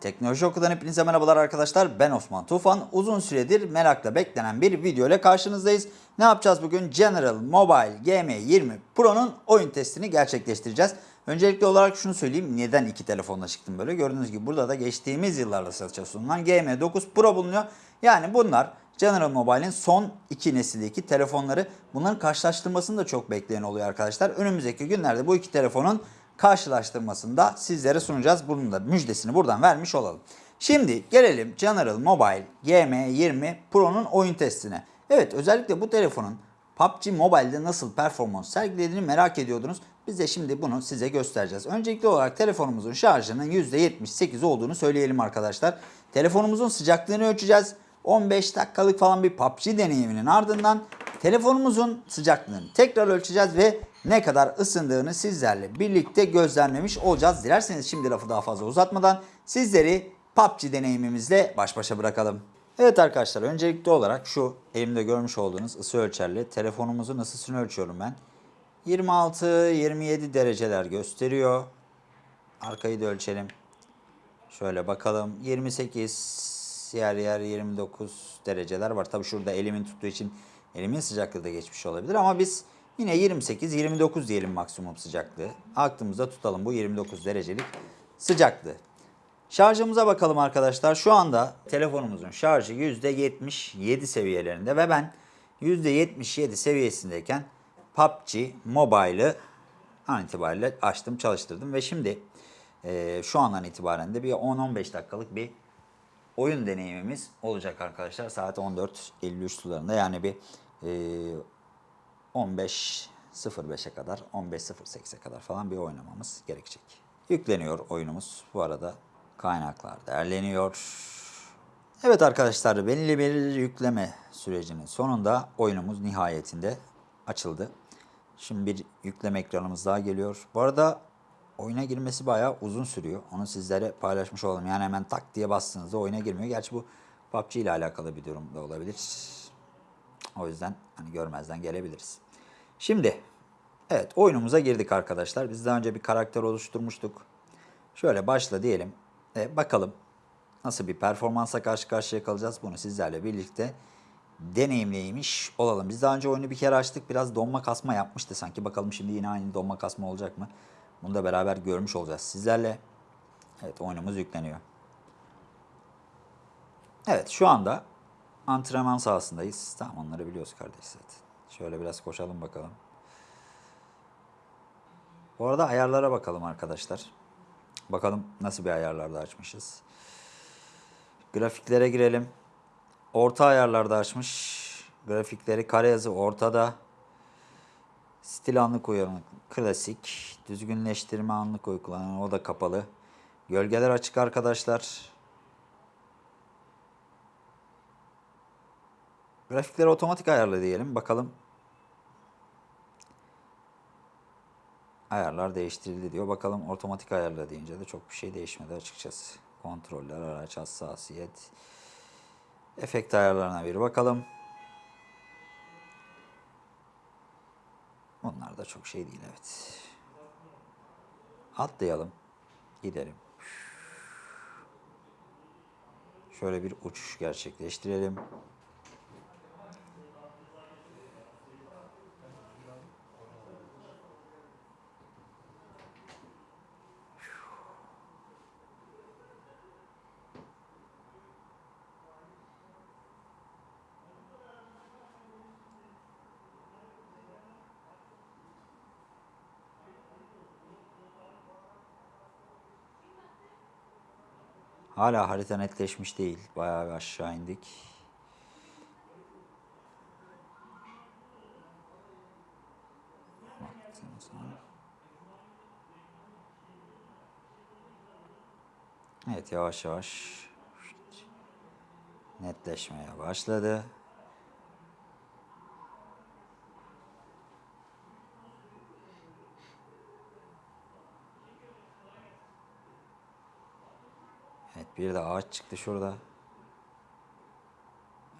Teknoloji Oku'dan hepinize merhabalar arkadaşlar. Ben Osman Tufan. Uzun süredir merakla beklenen bir video ile karşınızdayız. Ne yapacağız bugün? General Mobile GM20 Pro'nun oyun testini gerçekleştireceğiz. Öncelikli olarak şunu söyleyeyim. Neden iki telefonla çıktım böyle? Gördüğünüz gibi burada da geçtiğimiz yıllarda satışa sunulan GM9 Pro bulunuyor. Yani bunlar General Mobile'in son iki nesildeki telefonları. Bunların karşılaştırmasını da çok bekleyen oluyor arkadaşlar. Önümüzdeki günlerde bu iki telefonun karşılaştırmasını da sizlere sunacağız. Bunun da müjdesini buradan vermiş olalım. Şimdi gelelim General Mobile GM20 Pro'nun oyun testine. Evet özellikle bu telefonun PUBG Mobile'de nasıl performans sergilediğini merak ediyordunuz. Biz de şimdi bunu size göstereceğiz. Öncelikli olarak telefonumuzun şarjının %78 olduğunu söyleyelim arkadaşlar. Telefonumuzun sıcaklığını ölçeceğiz. 15 dakikalık falan bir PUBG deneyiminin ardından telefonumuzun sıcaklığını tekrar ölçeceğiz ve ne kadar ısındığını sizlerle birlikte gözlemlemiş olacağız. Dilerseniz şimdi lafı daha fazla uzatmadan sizleri PUBG deneyimimizle baş başa bırakalım. Evet arkadaşlar öncelikli olarak şu elimde görmüş olduğunuz ısı ölçerli telefonumuzun ısısını ölçüyorum ben. 26-27 dereceler gösteriyor. Arkayı da ölçelim. Şöyle bakalım 28 yer yer 29 dereceler var. Tabi şurada elimin tuttuğu için elimin sıcaklığı da geçmiş olabilir ama biz yine 28-29 diyelim maksimum sıcaklığı. Aklımızda tutalım bu 29 derecelik sıcaklığı. Şarjımıza bakalım arkadaşlar. Şu anda telefonumuzun şarjı %77 seviyelerinde ve ben %77 seviyesindeyken PUBG Mobile'ı an itibariyle açtım çalıştırdım ve şimdi e, şu andan itibaren de bir 10-15 dakikalık bir oyun deneyimimiz olacak arkadaşlar. Saat 14.53 sularında yani bir e, 15.05'e kadar 15.08'e kadar falan bir oynamamız gerekecek. Yükleniyor oyunumuz. Bu arada kaynaklar değerleniyor. Evet arkadaşlar belirli bir yükleme sürecinin sonunda oyunumuz nihayetinde açıldı. Şimdi bir yükleme ekranımız daha geliyor. Bu arada oyuna girmesi bayağı uzun sürüyor. Onu sizlere paylaşmış olalım. Yani hemen tak diye bastığınızda oyuna girmiyor. Gerçi bu PUBG ile alakalı bir durum da olabilir. O yüzden hani görmezden gelebiliriz. Şimdi evet oyunumuza girdik arkadaşlar. Biz daha önce bir karakter oluşturmuştuk. Şöyle başla diyelim. E, bakalım nasıl bir performansa karşı karşıya kalacağız. Bunu sizlerle birlikte deneyimleymiş olalım. Biz daha önce oyunu bir kere açtık. Biraz donma kasma yapmıştı sanki. Bakalım şimdi yine aynı donma kasma olacak mı? Bunu da beraber görmüş olacağız sizlerle. Evet oyunumuz yükleniyor. Evet şu anda antrenman sahasındayız. Tamam onları biliyoruz kardeş zaten. Şöyle biraz koşalım bakalım. Bu arada ayarlara bakalım arkadaşlar. Bakalım nasıl bir ayarlarda açmışız. Grafiklere girelim. Orta ayarlarda açmış. Grafikleri kare yazı ortada. Stil anlık uyanık. Klasik. Düzgünleştirme anlık uygulanan o da kapalı. Gölgeler açık arkadaşlar. Grafikleri otomatik ayarla diyelim. Bakalım. Ayarlar değiştirildi diyor. Bakalım otomatik ayarla deyince de çok bir şey değişmedi açıkçası. Kontroller, araç hassasiyet. Efekt ayarlarına bir bakalım. Bunlar da çok şey değil evet. Atlayalım. Gidelim. Şöyle bir uçuş gerçekleştirelim. Hala harita netleşmiş değil. Bayağı bir aşağı indik. Evet yavaş yavaş netleşmeye başladı. Evet bir de ağaç çıktı şurada.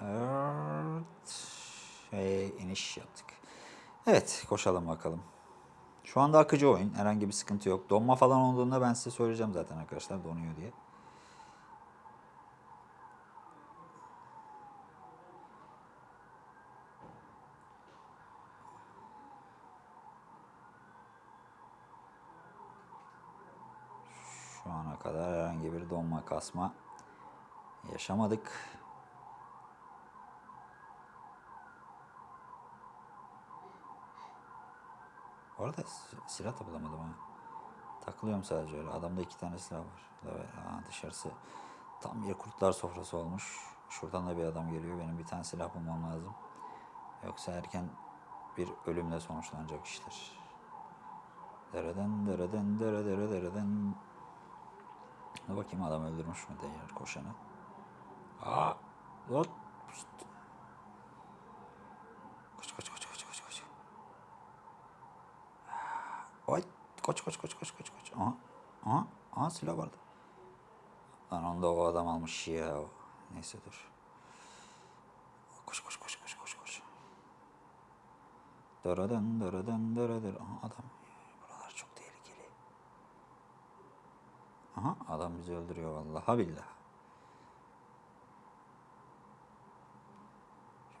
Evet. Şey, iniş yaptık. Evet koşalım bakalım. Şu anda akıcı oyun. Herhangi bir sıkıntı yok. Donma falan olduğunda ben size söyleyeceğim zaten arkadaşlar donuyor diye. Şu ana kadar herhangi bir donma kasma yaşamadık. Bu arada si- silah da bulamadım ha. Takılıyorum sadece öyle. Adamda iki tane silah var. Ha, dışarısı tam bir kurtlar sofrası olmuş. Şuradan da bir adam geliyor. Benim bir tane silah bulmam lazım. Yoksa erken bir ölümle sonuçlanacak işler. Dereden dereden dere dere dereden. Dur bakayım adam öldürmüş mü diğer koşanı. Aa! Pişt. Koş koş koş koş koş koş. Ay! Koş koş koş koş koş koş. Aha! Aha! Aha silah vardı. Lan onda o adam almış ya. Neyse dur. Koş koş koş koş koş koş. Daradan daradan daradan. Aha adam. Aha adam bizi öldürüyor vallahi billah.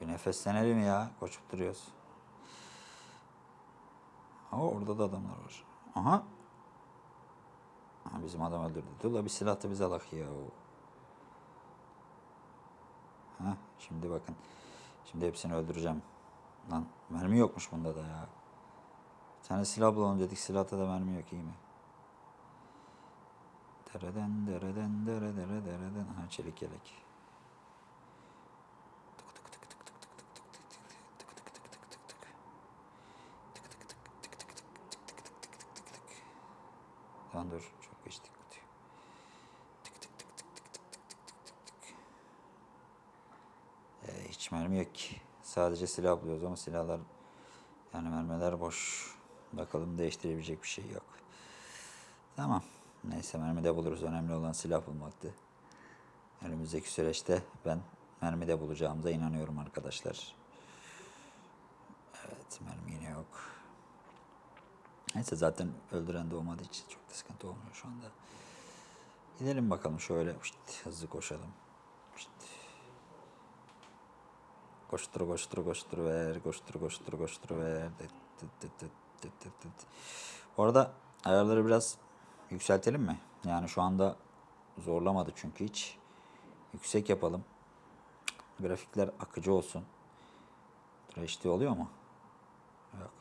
Bir nefeslenelim ya. Koşup duruyoruz. Ama orada da adamlar var. Aha. Aha bizim adam öldürdü. Dur la bir silah da bize alak ya. Ha şimdi bakın. Şimdi hepsini öldüreceğim. Lan mermi yokmuş bunda da ya. Bir tane silah bulalım dedik. Silahta da mermi yok iyi mi? Dereden dereden dere dere dereden. Ha çelik yelek. Lan dur çok geçtik. Ee, hiç mermi yok ki. Sadece silah buluyoruz ama silahlar yani mermiler boş. Bakalım değiştirebilecek bir şey yok. Tamam. Neyse mermi de buluruz. Önemli olan silah bulmaktı. Önümüzdeki süreçte ben mermi de bulacağımıza inanıyorum arkadaşlar. Evet mermi yine yok. Neyse zaten öldüren de olmadığı için çok da sıkıntı olmuyor şu anda. Gidelim bakalım şöyle Şşt, hızlı koşalım. Şşt. Koştur koştur koştur ver koştur koştur koştur ver. Dıt. Bu arada ayarları biraz yükseltelim mi? Yani şu anda zorlamadı çünkü hiç. Yüksek yapalım. Grafikler akıcı olsun. HD oluyor mu? Yok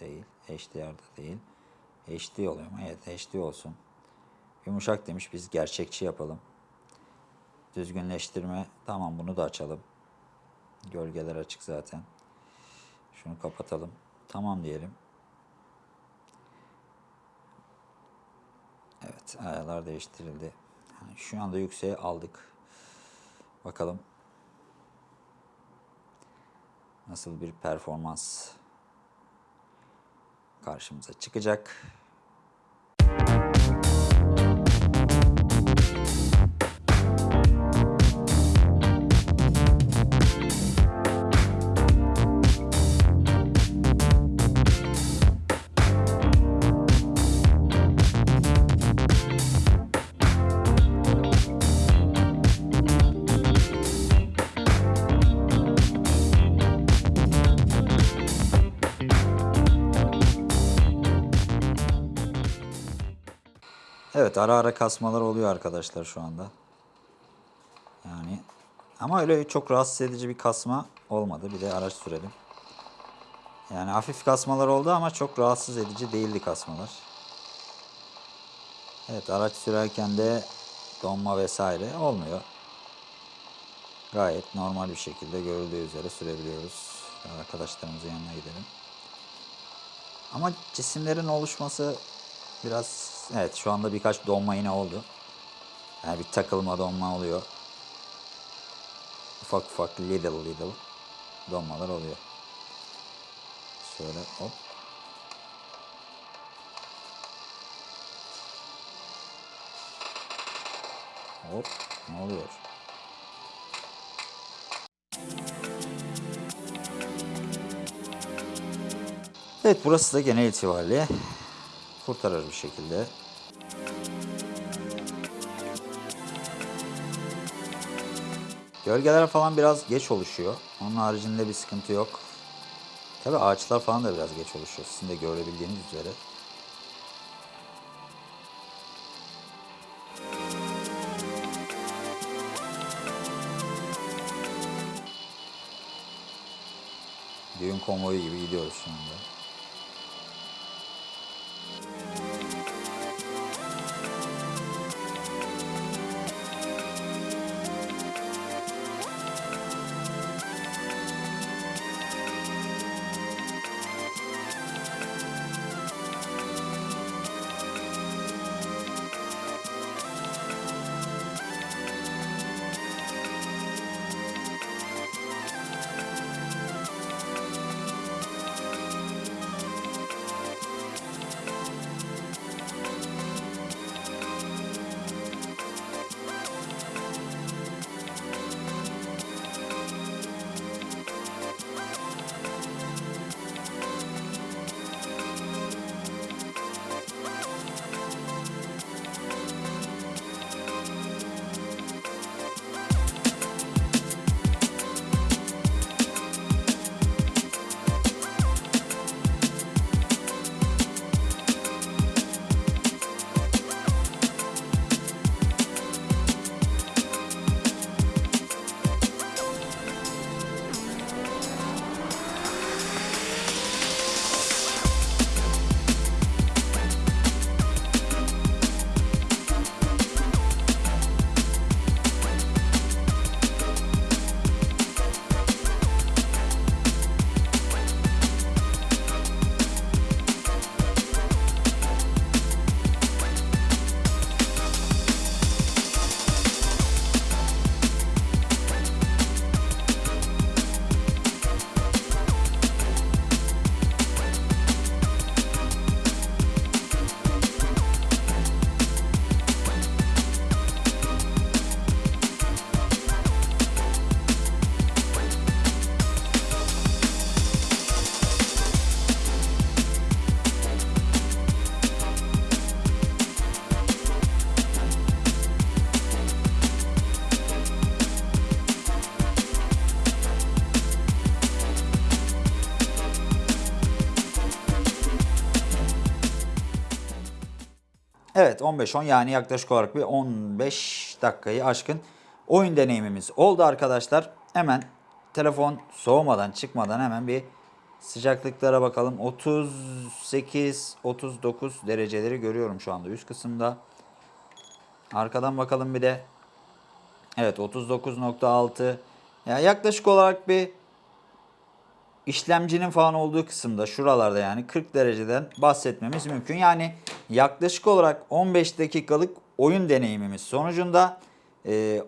değil. HDR'da değil. HD oluyor mu? Evet HD olsun. Yumuşak demiş biz gerçekçi yapalım. Düzgünleştirme tamam bunu da açalım. Gölgeler açık zaten. Şunu kapatalım. Tamam diyelim. Evet ayarlar değiştirildi. Yani şu anda yükseğe aldık. Bakalım nasıl bir performans karşımıza çıkacak. Evet ara ara kasmalar oluyor arkadaşlar şu anda. Yani ama öyle çok rahatsız edici bir kasma olmadı. Bir de araç sürelim. Yani hafif kasmalar oldu ama çok rahatsız edici değildi kasmalar. Evet araç sürerken de donma vesaire olmuyor. Gayet normal bir şekilde görüldüğü üzere sürebiliyoruz. Arkadaşlarımızın yanına gidelim. Ama cisimlerin oluşması biraz evet şu anda birkaç donma yine oldu. Yani bir takılma donma oluyor. Ufak ufak little little donmalar oluyor. Şöyle hop. Hop ne oluyor? Evet burası da genel itibariyle kurtarır bir şekilde. Gölgeler falan biraz geç oluşuyor. Onun haricinde bir sıkıntı yok. Tabi ağaçlar falan da biraz geç oluşuyor. Sizin de görebildiğiniz üzere. Düğün konvoyu gibi gidiyoruz şimdi. Evet 15-10 yani yaklaşık olarak bir 15 dakikayı aşkın oyun deneyimimiz oldu arkadaşlar. Hemen telefon soğumadan çıkmadan hemen bir sıcaklıklara bakalım. 38-39 dereceleri görüyorum şu anda üst kısımda. Arkadan bakalım bir de. Evet 39.6 ya yaklaşık olarak bir işlemcinin falan olduğu kısımda şuralarda yani 40 dereceden bahsetmemiz mümkün. Yani yaklaşık olarak 15 dakikalık oyun deneyimimiz sonucunda e,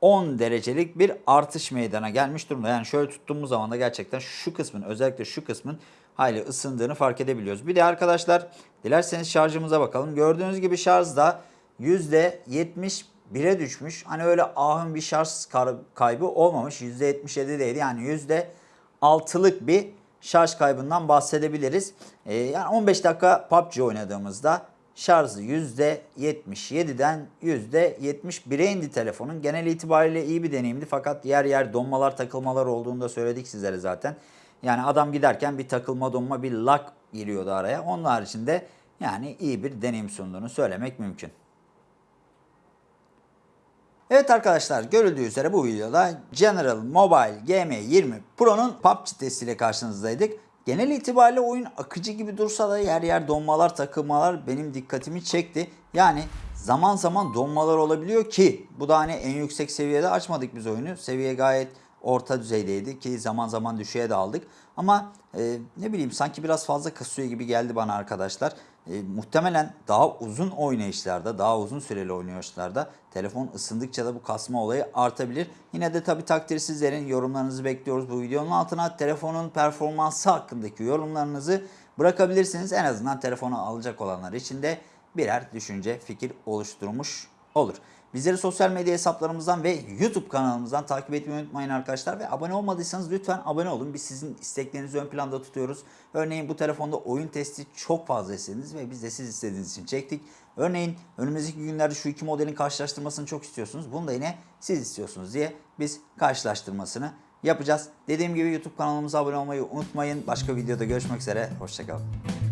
10 derecelik bir artış meydana gelmiş durumda. Yani şöyle tuttuğumuz zaman da gerçekten şu kısmın özellikle şu kısmın hayli ısındığını fark edebiliyoruz. Bir de arkadaşlar dilerseniz şarjımıza bakalım. Gördüğünüz gibi şarj da %71'e düşmüş. Hani öyle ahım bir şarj kaybı olmamış. %77'deydi. Yani yüzde altılık bir şarj kaybından bahsedebiliriz. Ee, yani 15 dakika PUBG oynadığımızda şarjı %77'den %71'e indi telefonun. Genel itibariyle iyi bir deneyimdi fakat yer yer donmalar takılmalar olduğunu da söyledik sizlere zaten. Yani adam giderken bir takılma donma bir lag giriyordu araya. Onun haricinde yani iyi bir deneyim sunduğunu söylemek mümkün. Evet arkadaşlar görüldüğü üzere bu videoda General Mobile GM20 Pro'nun PUBG testiyle karşınızdaydık. Genel itibariyle oyun akıcı gibi dursa da yer yer donmalar, takılmalar benim dikkatimi çekti. Yani zaman zaman donmalar olabiliyor ki bu da hani en yüksek seviyede açmadık biz oyunu. Seviye gayet orta düzeydeydi ki zaman zaman düşüğe de aldık. Ama e, ne bileyim sanki biraz fazla kasıyor gibi geldi bana arkadaşlar. E, muhtemelen daha uzun oynayışlarda, daha uzun süreli oynayışlarda telefon ısındıkça da bu kasma olayı artabilir. Yine de tabii takdir sizlerin yorumlarınızı bekliyoruz bu videonun altına. Telefonun performansı hakkındaki yorumlarınızı bırakabilirsiniz. En azından telefonu alacak olanlar için de birer düşünce, fikir oluşturmuş olur. Bizleri sosyal medya hesaplarımızdan ve YouTube kanalımızdan takip etmeyi unutmayın arkadaşlar. Ve abone olmadıysanız lütfen abone olun. Biz sizin isteklerinizi ön planda tutuyoruz. Örneğin bu telefonda oyun testi çok fazla istediniz ve biz de siz istediğiniz için çektik. Örneğin önümüzdeki günlerde şu iki modelin karşılaştırmasını çok istiyorsunuz. Bunu da yine siz istiyorsunuz diye biz karşılaştırmasını yapacağız. Dediğim gibi YouTube kanalımıza abone olmayı unutmayın. Başka videoda görüşmek üzere. Hoşçakalın.